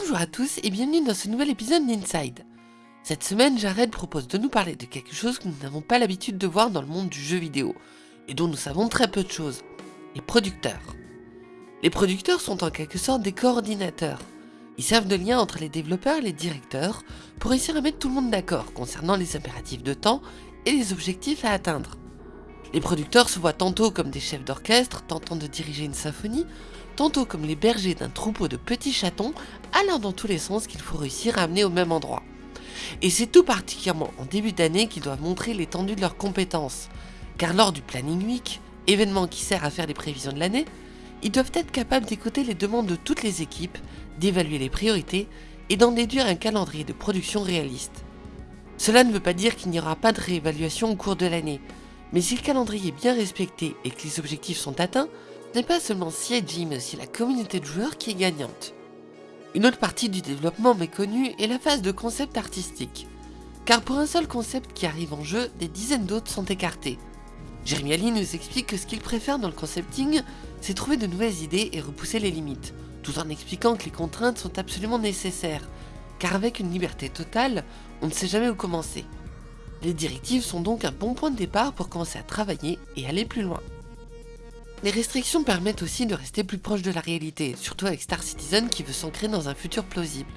Bonjour à tous et bienvenue dans ce nouvel épisode d'Inside. Cette semaine, Jared propose de nous parler de quelque chose que nous n'avons pas l'habitude de voir dans le monde du jeu vidéo, et dont nous savons très peu de choses, les producteurs. Les producteurs sont en quelque sorte des coordinateurs. Ils servent de lien entre les développeurs et les directeurs pour réussir à mettre tout le monde d'accord concernant les impératifs de temps et les objectifs à atteindre. Les producteurs se voient tantôt comme des chefs d'orchestre tentant de diriger une symphonie, tantôt comme les bergers d'un troupeau de petits chatons allant dans tous les sens qu'il faut réussir à amener au même endroit. Et c'est tout particulièrement en début d'année qu'ils doivent montrer l'étendue de leurs compétences, car lors du Planning Week, événement qui sert à faire les prévisions de l'année, ils doivent être capables d'écouter les demandes de toutes les équipes, d'évaluer les priorités et d'en déduire un calendrier de production réaliste. Cela ne veut pas dire qu'il n'y aura pas de réévaluation au cours de l'année, mais si le calendrier est bien respecté et que les objectifs sont atteints, ce n'est pas seulement CIG mais aussi la communauté de joueurs qui est gagnante. Une autre partie du développement méconnue est la phase de concept artistique. Car pour un seul concept qui arrive en jeu, des dizaines d'autres sont écartés. Jeremy Ali nous explique que ce qu'il préfère dans le concepting, c'est trouver de nouvelles idées et repousser les limites, tout en expliquant que les contraintes sont absolument nécessaires, car avec une liberté totale, on ne sait jamais où commencer. Les directives sont donc un bon point de départ pour commencer à travailler et aller plus loin. Les restrictions permettent aussi de rester plus proche de la réalité, surtout avec Star Citizen qui veut s'ancrer dans un futur plausible.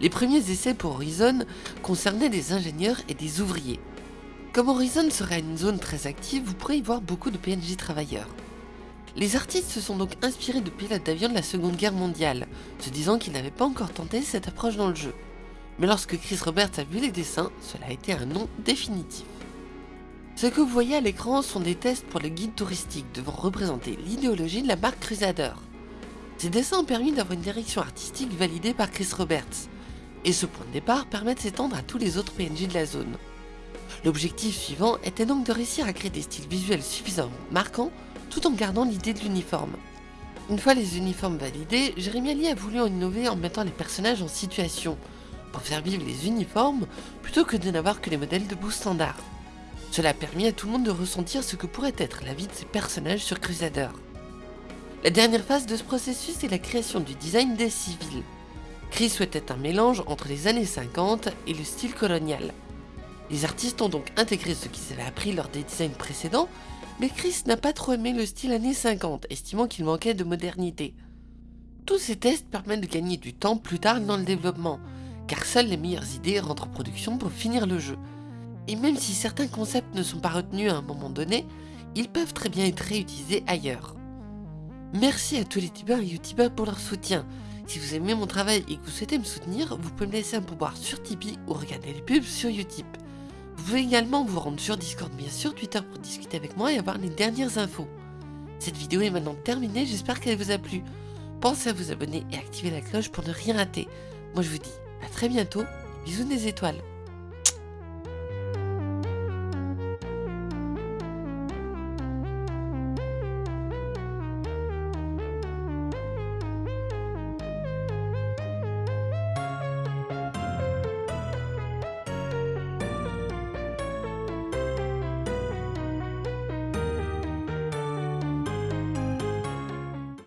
Les premiers essais pour Horizon concernaient des ingénieurs et des ouvriers. Comme Horizon serait une zone très active, vous pourrez y voir beaucoup de PNJ travailleurs. Les artistes se sont donc inspirés de pilotes d'avion de la Seconde Guerre mondiale, se disant qu'ils n'avaient pas encore tenté cette approche dans le jeu. Mais lorsque Chris Roberts a vu les dessins, cela a été un nom définitif. Ce que vous voyez à l'écran sont des tests pour le guide touristique devant représenter l'idéologie de la marque Crusader. Ces dessins ont permis d'avoir une direction artistique validée par Chris Roberts, et ce point de départ permet de s'étendre à tous les autres PNJ de la zone. L'objectif suivant était donc de réussir à créer des styles visuels suffisamment marquants tout en gardant l'idée de l'uniforme. Une fois les uniformes validés, Jérémy Ali a voulu en innover en mettant les personnages en situation, pour faire vivre les uniformes plutôt que de n'avoir que les modèles de bout standard. Cela a permis à tout le monde de ressentir ce que pourrait être la vie de ces personnages sur Crusader. La dernière phase de ce processus est la création du design des civils. Chris souhaitait un mélange entre les années 50 et le style colonial. Les artistes ont donc intégré ce qu'ils avaient appris lors des designs précédents, mais Chris n'a pas trop aimé le style années 50, estimant qu'il manquait de modernité. Tous ces tests permettent de gagner du temps plus tard dans le développement, car seules les meilleures idées rentrent en production pour finir le jeu. Et même si certains concepts ne sont pas retenus à un moment donné, ils peuvent très bien être réutilisés ailleurs. Merci à tous les tubeurs et youtubeurs pour leur soutien. Si vous aimez mon travail et que vous souhaitez me soutenir, vous pouvez me laisser un pouvoir sur Tipeee ou regarder les pubs sur Utip. Vous pouvez également vous rendre sur Discord bien sûr, Twitter pour discuter avec moi et avoir les dernières infos. Cette vidéo est maintenant terminée, j'espère qu'elle vous a plu. Pensez à vous abonner et activer la cloche pour ne rien rater. Moi je vous dis à très bientôt, bisous des étoiles.